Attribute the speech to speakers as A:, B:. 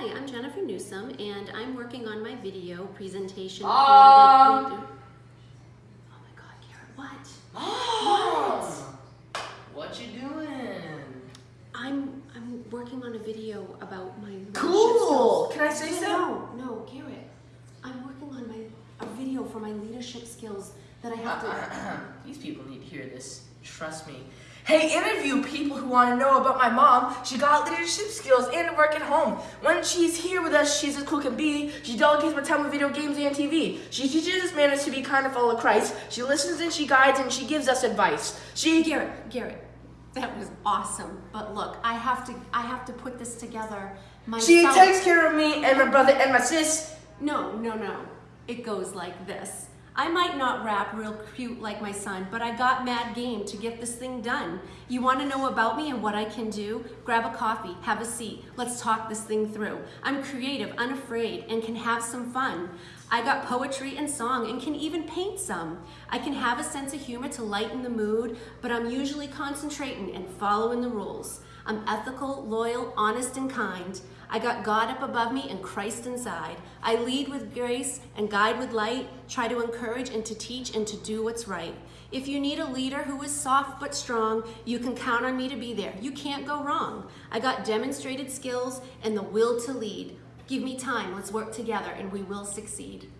A: Hi, I'm Jennifer Newsom, and I'm working on my video presentation
B: Um.
A: for the. Oh my God, Garrett, what?
B: Oh, what you doing?
A: I'm I'm working on a video about my
B: Cool.
A: skills.
B: Can I say so?
A: No, no, Garrett. I'm working on my a video for my leadership skills that I have to.
B: These people need to hear this. Trust me. Hey, interview people who want to know about my mom. She got leadership skills and work at home. When she's here with us, she's as cool can be. She delegates my time with video games and TV. She teaches us manners to be kind of follow Christ. She listens and she guides and she gives us advice. She
A: Garrett, Garrett, that was awesome. But look, I have to I have to put this together myself.
B: she takes care of me and my brother and my sis.
A: No, no, no. It goes like this. I might not rap real cute like my son, but I got mad game to get this thing done. You want to know about me and what I can do? Grab a coffee, have a seat. Let's talk this thing through. I'm creative, unafraid, and can have some fun. I got poetry and song and can even paint some. I can have a sense of humor to lighten the mood, but I'm usually concentrating and following the rules. I'm ethical, loyal, honest, and kind. I got God up above me and Christ inside. I lead with grace and guide with light, try to encourage and to teach and to do what's right. If you need a leader who is soft but strong, you can count on me to be there. You can't go wrong. I got demonstrated skills and the will to lead. Give me time, let's work together, and we will succeed.